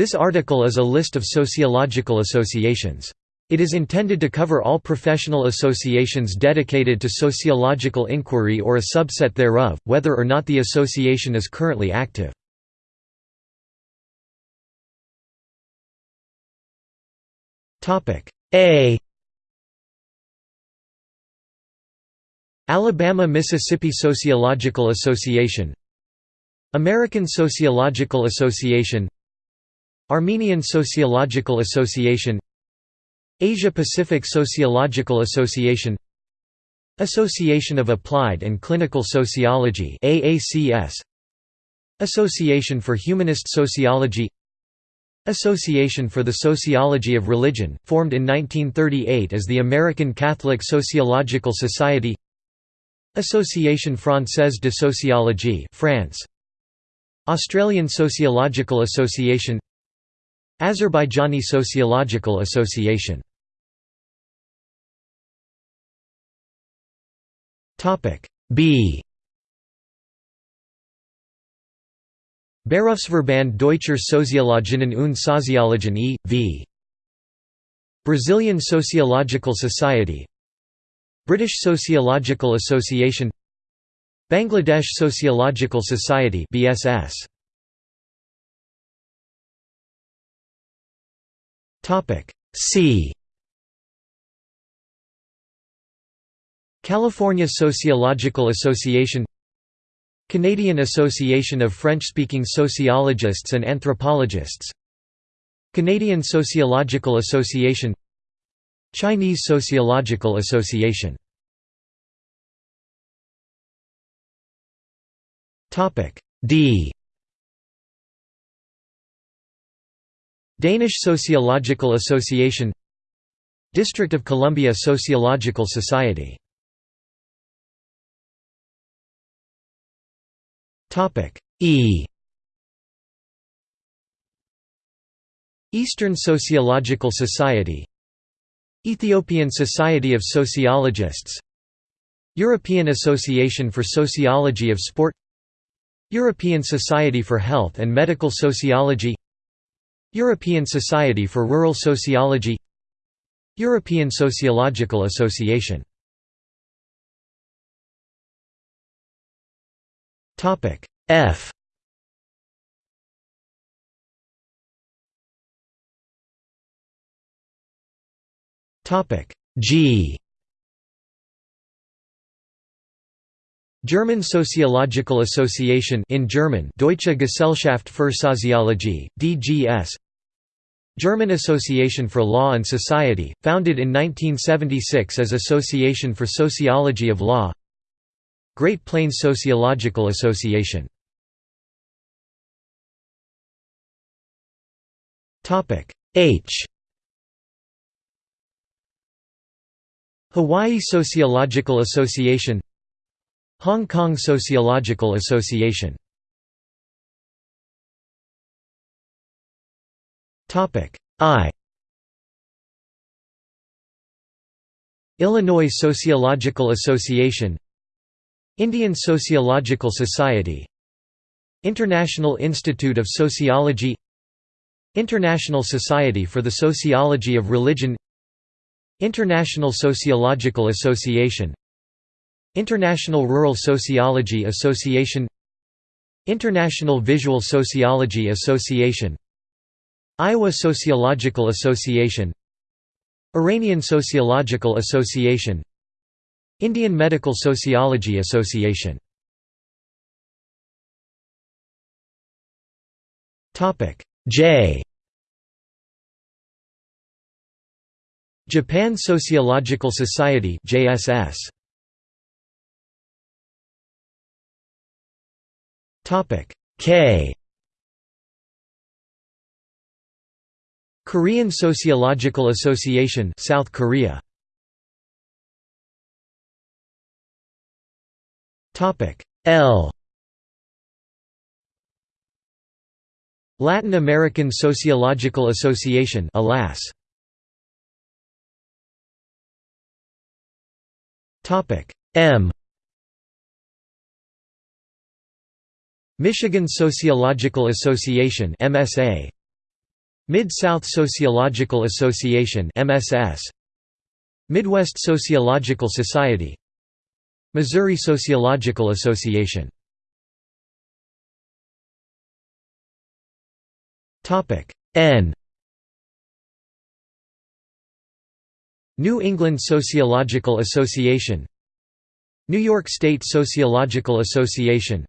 This article is a list of sociological associations. It is intended to cover all professional associations dedicated to sociological inquiry or a subset thereof, whether or not the association is currently active. A Alabama-Mississippi Sociological Association American Sociological Association Armenian Sociological Association Asia-Pacific Sociological Association Association of Applied and Clinical Sociology AACS Association for Humanist Sociology Association for the Sociology of Religion, formed in 1938 as the American Catholic Sociological Society Association Française de Sociologie France Australian Sociological Association Azerbaijani Sociological Association. B. Berufsverband Deutscher Soziologinnen und Soziologen e.V. Brazilian Sociological Society. British Sociological Association. Bangladesh Sociological Society BSS Topic C. California Sociological Association Canadian Association of French-speaking Sociologists and Anthropologists Canadian Sociological Association Chinese Sociological Association D Danish Sociological Association District of Columbia Sociological Society. E. Eastern Sociological Society Ethiopian Society of Sociologists European Association for Sociology of Sport European Society for Health and Medical Sociology European Society for Rural Sociology European Sociological Association. F. G German Sociological Association in German Deutsche Gesellschaft für Soziologie, DGS German Association for Law and Society, founded in 1976 as Association for Sociology of Law. Great Plains Sociological Association. H. Hawaii Sociological Association Hong Kong Sociological Association. I. Illinois Sociological Association. Indian Sociological Society. International Institute of Sociology. International Society for the Sociology of Religion. International Sociological Association International Rural Sociology Association International Visual Sociology Association Iowa Sociological Association Iranian Sociological Association Indian Medical Sociology Association J Japan Sociological Society JSS K. Korean Sociological Association South Korea. Topic. L. Latin American Sociological Association ALAS. Topic. M Michigan Sociological Association MSA Mid-South Sociological Association MSS Midwest Sociological Society. Missouri Sociological Association. Topic N. New England Sociological Association. New York State Sociological Association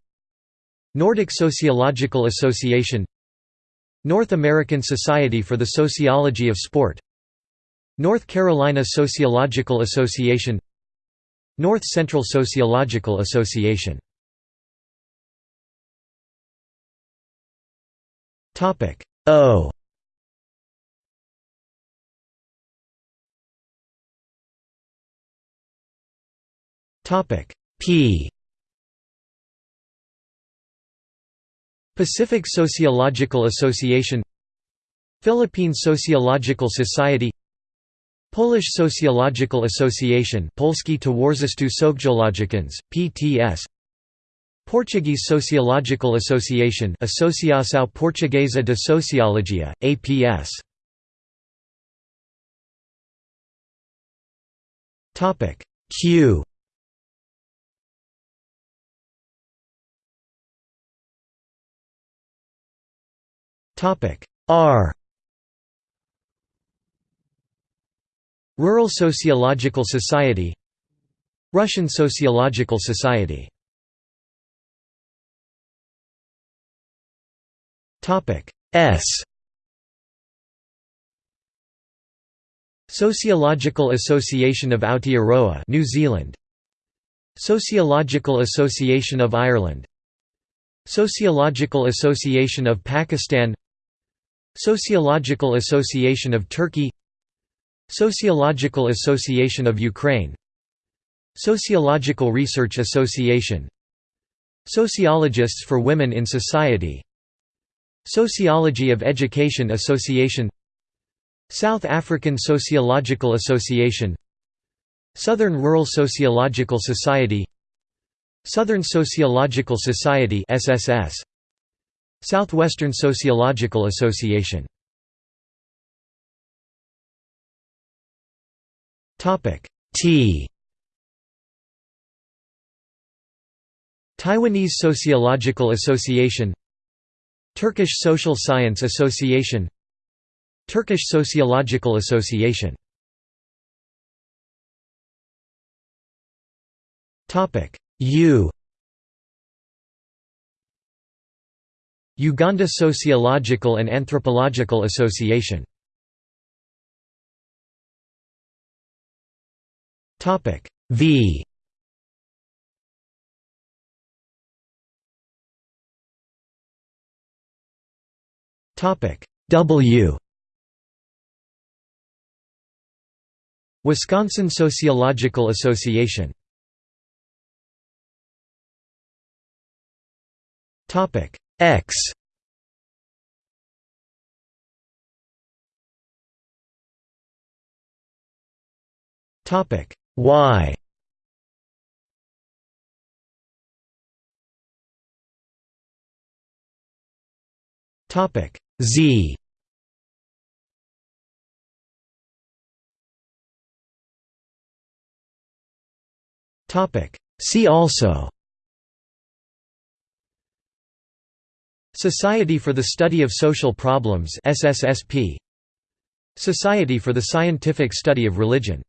Nordic Sociological Association North American Society for the Sociology of Sport North Carolina Sociological Association North Central Sociological Association. O. P Pacific Sociological Association Philippine Sociological Society Polish Sociological Association Polski Towarzystwo PTS Portuguese Sociological Association Associação Portuguesa de Sociologia, APS Q R. Rural Sociological Society. Russian Sociological Society. S. Sociological Association of Aotearoa New Zealand. Sociological Association of Ireland. Sociological Association of Pakistan Sociological Association of Turkey Sociological Association of Ukraine Sociological Research Association Sociologists for Women in Society Sociology of Education Association South African Sociological Association Southern Rural Sociological Society Southern Sociological Society SSS Southwestern Sociological Association. T. Taiwanese Sociological Association. Turkish Social Science Association. Turkish Sociological Association. U Uganda Sociological and Anthropological Association. V. W. Wisconsin Sociological Association. Topic X. Topic Y. Topic Z. Topic See also Society for the Study of Social Problems Society for the Scientific Study of Religion